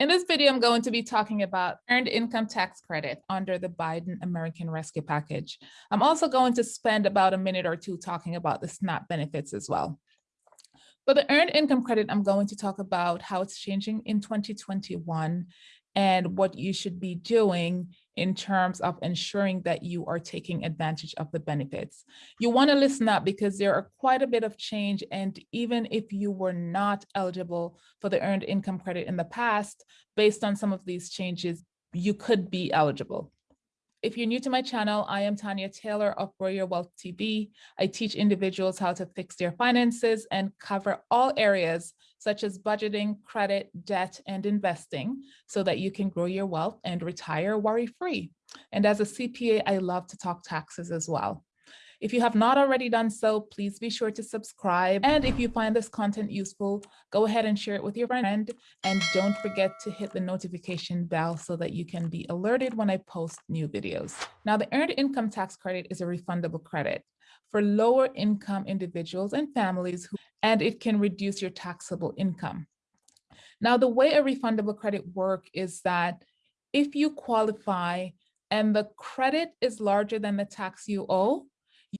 In this video, I'm going to be talking about earned income tax credit under the Biden American Rescue Package. I'm also going to spend about a minute or two talking about the SNAP benefits as well. For the earned income credit, I'm going to talk about how it's changing in 2021 and what you should be doing in terms of ensuring that you are taking advantage of the benefits. You want to listen up because there are quite a bit of change. And even if you were not eligible for the earned income credit in the past, based on some of these changes, you could be eligible. If you're new to my channel, I am Tanya Taylor of Grow Your Wealth TV. I teach individuals how to fix their finances and cover all areas such as budgeting, credit, debt, and investing so that you can grow your wealth and retire worry-free. And as a CPA, I love to talk taxes as well. If you have not already done so, please be sure to subscribe. And if you find this content useful, go ahead and share it with your friend. And don't forget to hit the notification bell so that you can be alerted when I post new videos. Now, the Earned Income Tax Credit is a refundable credit for lower income individuals and families, who, and it can reduce your taxable income. Now, the way a refundable credit work is that if you qualify and the credit is larger than the tax you owe,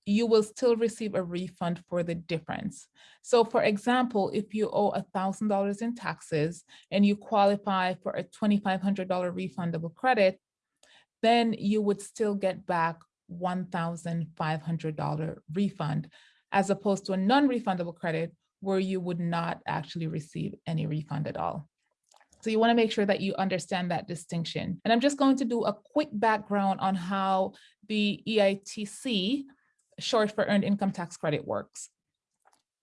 you will still receive a refund for the difference. So for example, if you owe $1,000 in taxes and you qualify for a $2,500 refundable credit, then you would still get back $1,500 refund as opposed to a non-refundable credit where you would not actually receive any refund at all. So you want to make sure that you understand that distinction. And I'm just going to do a quick background on how the EITC short for Earned Income Tax Credit works.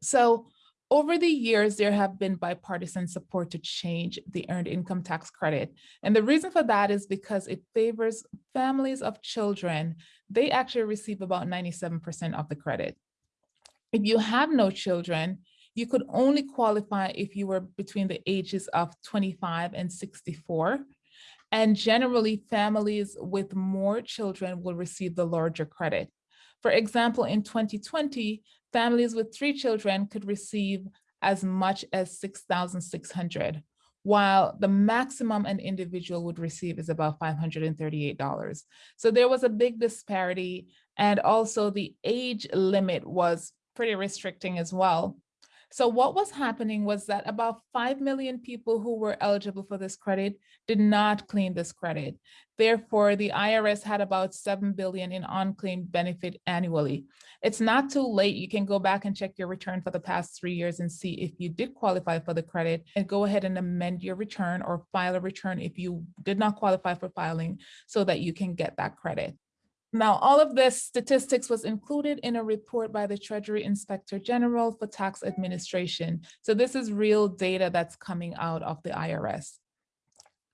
So over the years, there have been bipartisan support to change the Earned Income Tax Credit. And the reason for that is because it favors families of children. They actually receive about 97% of the credit. If you have no children, you could only qualify if you were between the ages of 25 and 64. And generally, families with more children will receive the larger credit. For example, in 2020, families with three children could receive as much as 6,600, while the maximum an individual would receive is about $538. So there was a big disparity. And also the age limit was pretty restricting as well. So what was happening was that about 5 million people who were eligible for this credit did not claim this credit. Therefore, the IRS had about 7 billion in unclaimed benefit annually. It's not too late. You can go back and check your return for the past three years and see if you did qualify for the credit and go ahead and amend your return or file a return if you did not qualify for filing so that you can get that credit. Now, all of this statistics was included in a report by the Treasury Inspector General for Tax Administration. So this is real data that's coming out of the IRS.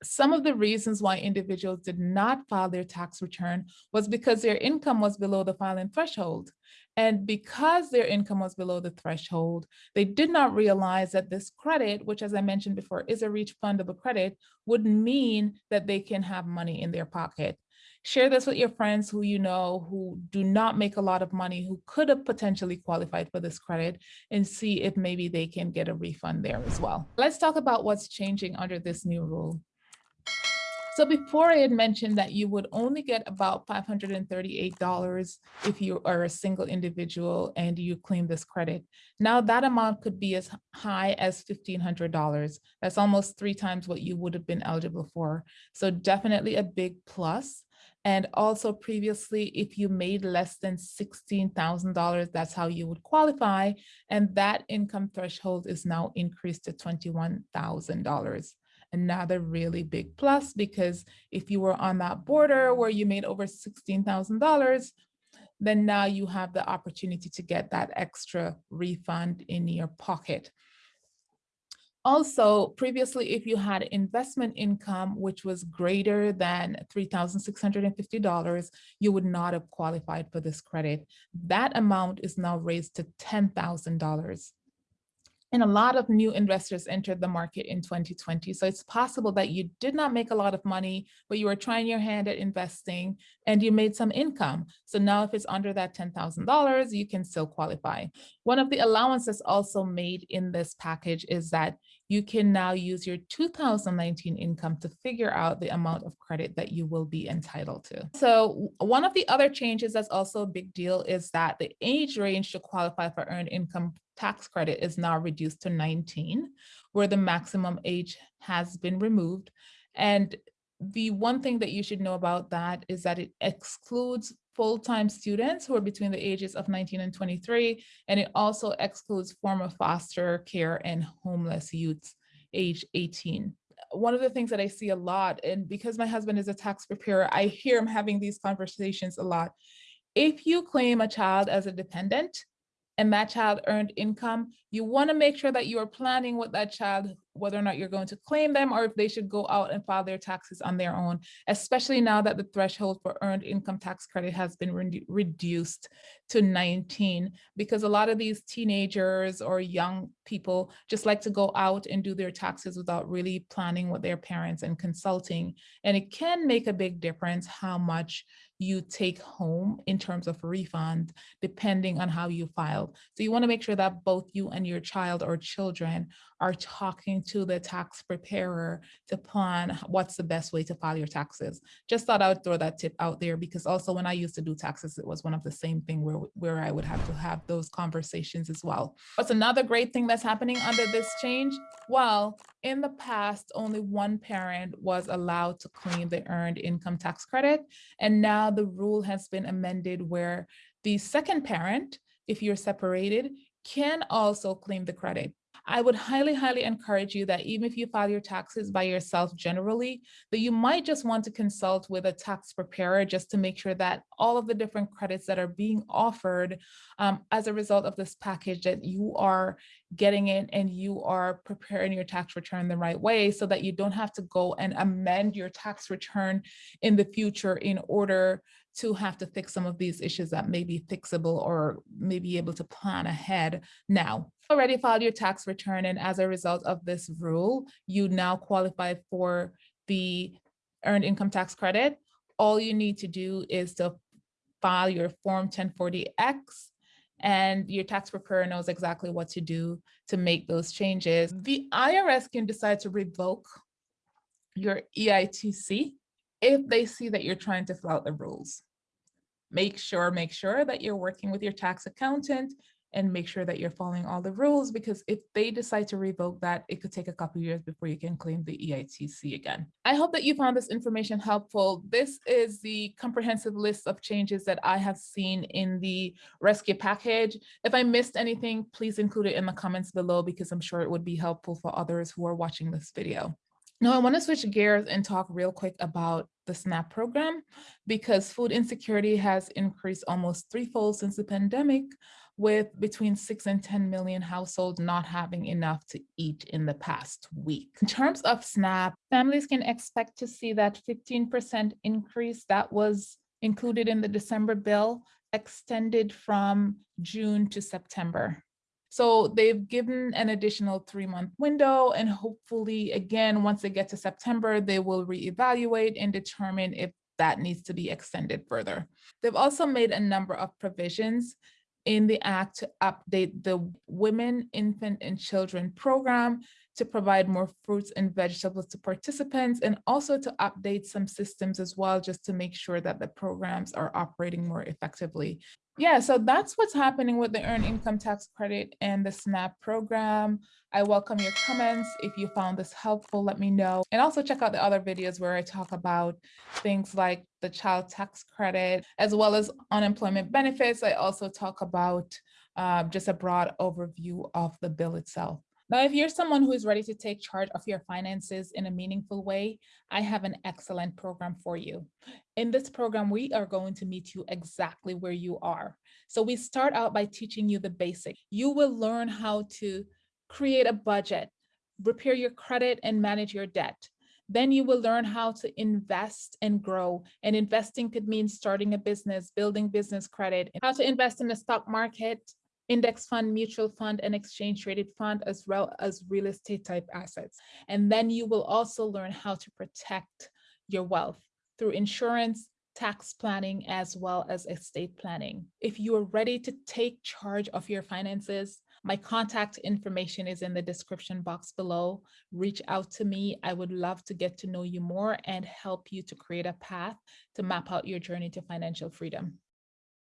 Some of the reasons why individuals did not file their tax return was because their income was below the filing threshold. And because their income was below the threshold, they did not realize that this credit, which as I mentioned before, is a refundable credit, would mean that they can have money in their pocket. Share this with your friends who you know who do not make a lot of money, who could have potentially qualified for this credit and see if maybe they can get a refund there as well. Let's talk about what's changing under this new rule. So before I had mentioned that you would only get about $538 if you are a single individual and you claim this credit. Now that amount could be as high as $1,500. That's almost three times what you would have been eligible for. So definitely a big plus. And also previously, if you made less than $16,000, that's how you would qualify. And that income threshold is now increased to $21,000. Another really big plus because if you were on that border where you made over $16,000, then now you have the opportunity to get that extra refund in your pocket. Also, previously, if you had investment income, which was greater than $3,650, you would not have qualified for this credit. That amount is now raised to $10,000. And a lot of new investors entered the market in 2020. So it's possible that you did not make a lot of money, but you were trying your hand at investing and you made some income. So now if it's under that $10,000, you can still qualify. One of the allowances also made in this package is that you can now use your 2019 income to figure out the amount of credit that you will be entitled to. So one of the other changes that's also a big deal is that the age range to qualify for earned income tax credit is now reduced to 19, where the maximum age has been removed. And the one thing that you should know about that is that it excludes full-time students who are between the ages of 19 and 23, and it also excludes former foster care and homeless youths age 18. One of the things that I see a lot, and because my husband is a tax preparer, I hear him having these conversations a lot. If you claim a child as a dependent, and that child earned income, you want to make sure that you are planning with that child, whether or not you're going to claim them or if they should go out and file their taxes on their own, especially now that the threshold for earned income tax credit has been re reduced to 19, because a lot of these teenagers or young people just like to go out and do their taxes without really planning with their parents and consulting. And it can make a big difference how much you take home in terms of refund, depending on how you filed. So you wanna make sure that both you and your child or children are talking to the tax preparer to plan what's the best way to file your taxes. Just thought I would throw that tip out there because also when I used to do taxes, it was one of the same thing where, where I would have to have those conversations as well. What's another great thing that's happening under this change? Well, in the past, only one parent was allowed to claim the earned income tax credit. And now the rule has been amended where the second parent, if you're separated, can also claim the credit. I would highly, highly encourage you that even if you file your taxes by yourself generally, that you might just want to consult with a tax preparer just to make sure that all of the different credits that are being offered um, as a result of this package that you are getting it and you are preparing your tax return the right way so that you don't have to go and amend your tax return in the future in order to have to fix some of these issues that may be fixable or may be able to plan ahead now. Already filed your tax return and as a result of this rule, you now qualify for the earned income tax credit. All you need to do is to file your form 1040X and your tax preparer knows exactly what to do to make those changes. The IRS can decide to revoke your EITC if they see that you're trying to flout the rules. Make sure, make sure that you're working with your tax accountant and make sure that you're following all the rules because if they decide to revoke that, it could take a couple years before you can claim the EITC again. I hope that you found this information helpful. This is the comprehensive list of changes that I have seen in the rescue package. If I missed anything, please include it in the comments below because I'm sure it would be helpful for others who are watching this video. Now I want to switch gears and talk real quick about the SNAP program because food insecurity has increased almost threefold since the pandemic with between six and 10 million households not having enough to eat in the past week. In terms of SNAP, families can expect to see that 15% increase that was included in the December bill extended from June to September. So they've given an additional three month window and hopefully again, once they get to September, they will reevaluate and determine if that needs to be extended further. They've also made a number of provisions in the act to update the Women, Infant and Children program to provide more fruits and vegetables to participants and also to update some systems as well, just to make sure that the programs are operating more effectively. Yeah, so that's what's happening with the Earned Income Tax Credit and the SNAP program. I welcome your comments. If you found this helpful, let me know. And also check out the other videos where I talk about things like the child tax credit, as well as unemployment benefits. I also talk about uh, just a broad overview of the bill itself. Now, if you're someone who is ready to take charge of your finances in a meaningful way, I have an excellent program for you. In this program, we are going to meet you exactly where you are. So we start out by teaching you the basics. You will learn how to create a budget, repair your credit and manage your debt. Then you will learn how to invest and grow. And investing could mean starting a business, building business credit, how to invest in the stock market, index fund, mutual fund, and exchange traded fund, as well as real estate type assets. And then you will also learn how to protect your wealth through insurance, tax planning, as well as estate planning. If you are ready to take charge of your finances, My contact information is in the description box below. Reach out to me. I would love to get to know you more and help you to create a path to map out your journey to financial freedom.